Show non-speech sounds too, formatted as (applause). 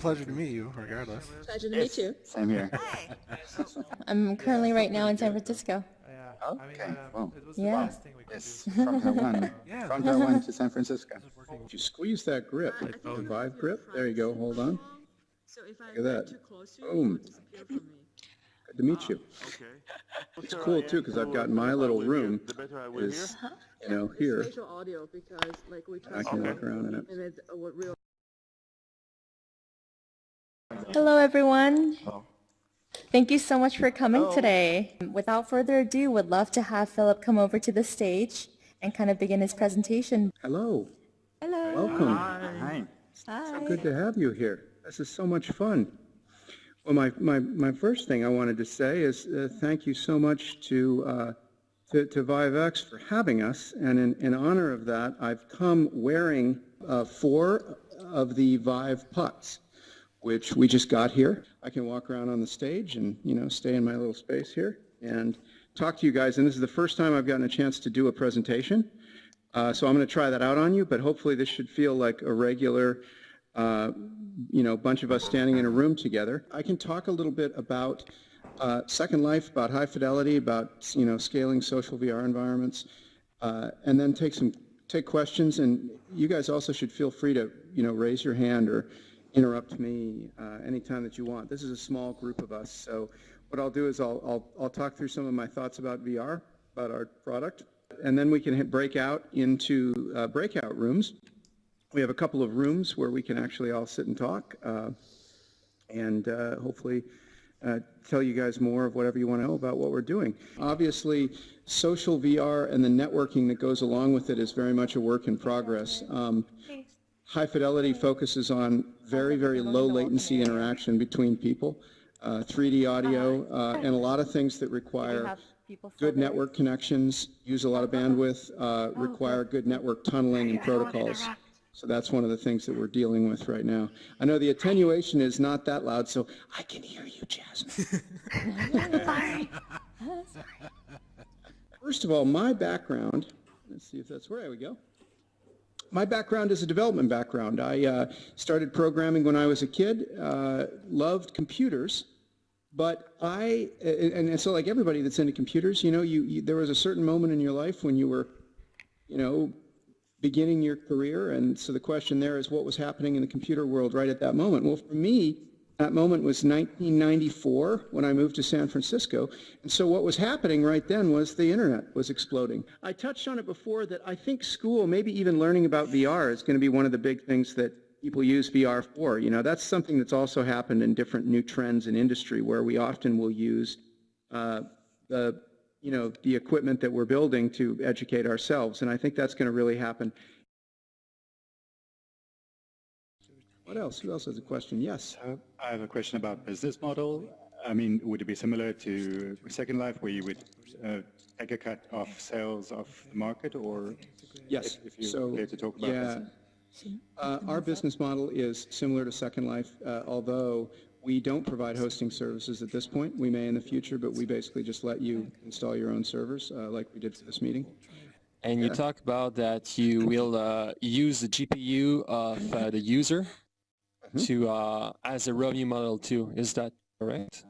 Pleasure to meet you, regardless. Pleasure to meet you. Same here. Hi. I'm currently right now in San Francisco. Yeah. Okay, um, well, It was the Yeah. best thing we could yes, do. from Taiwan. (laughs) Yeah. From Taiwan to San Francisco. Did you squeeze that grip, the Vive grip? There you go, hold on. So if I Look at that. too close to Boom. you will disappear from me. Good to meet you. Ah, okay. It's cool too, because I've got my little room is, uh-huh. you know, here. Spatial audio because like we try I can to walk around in it. Uh, Hello, everyone. Thank you so much for coming today. Without further ado, would love to have Philip come over to the stage and kind of begin his presentation. Hello, Hello. welcome. Hi. Hi. So good to have you here. This is so much fun. Well, my, my, my first thing I wanted to say is uh, thank you so much to, uh, to, to ViveX for having us. And in, in honor of that, I've come wearing uh, four of the Vive pucks, which we just got here. I can walk around on the stage and, you know, stay in my little space here and talk to you guys. And this is the first time I've gotten a chance to do a presentation. Uh, so I'm going to try that out on you, but hopefully this should feel like a regular, uh, you know, bunch of us standing in a room together. I can talk a little bit about uh, Second Life, about high fidelity, about, you know, scaling social VR environments, uh, and then take some, take questions. And you guys also should feel free to, you know, raise your hand or interrupt me uh, anytime that you want. This is a small group of us, so what I'll do is I'll, I'll, I'll talk through some of my thoughts about VR, about our product, and then we can break out into uh, breakout rooms. We have a couple of rooms where we can actually all sit and talk, uh, and uh, hopefully uh, tell you guys more of whatever you want to know about what we're doing. Obviously, social VR and the networking that goes along with it is very much a work in progress. Um, High Fidelity focuses on very, very low latency interaction between people, uh, 3D audio, uh, and a lot of things that require have people still good network connections, use a lot of bandwidth, uh, require good network tunneling and protocols. So that's one of the things that we're dealing with right now. I know the attenuation is not that loud, so I can hear you, Jasmine. (laughs) (laughs) First of all, my background, let's see if that's, where we go. My background is a development background. I uh, started programming when I was a kid, uh, loved computers, but I, and, and so like everybody that's into computers, you know, you, you, there was a certain moment in your life when you were, you know, beginning your career, and so the question there is what was happening in the computer world right at that moment? Well, for me, that moment was 1994 when I moved to San Francisco, and so what was happening right then was the internet was exploding. I touched on it before that I think school, maybe even learning about VR is going to be one of the big things that people use VR for. You know, that's something that's also happened in different new trends in industry where we often will use uh, the you know, the equipment that we're building to educate ourselves. And I think that's going to really happen. What else? Who else has a question? Yes. Uh, I have a question about business model. I mean, would it be similar to Second Life where you would uh, take a cut off sales of the market or Yes. if, if you so, care to talk about yeah, this? uh, our business model is similar to Second Life, uh, although we don't provide hosting services at this point. We may in the future, but we basically just let you install your own servers uh, like we did for this meeting. And you talk about that you will uh, use the GPU of uh, the user to uh, as a revenue model too. Is that correct?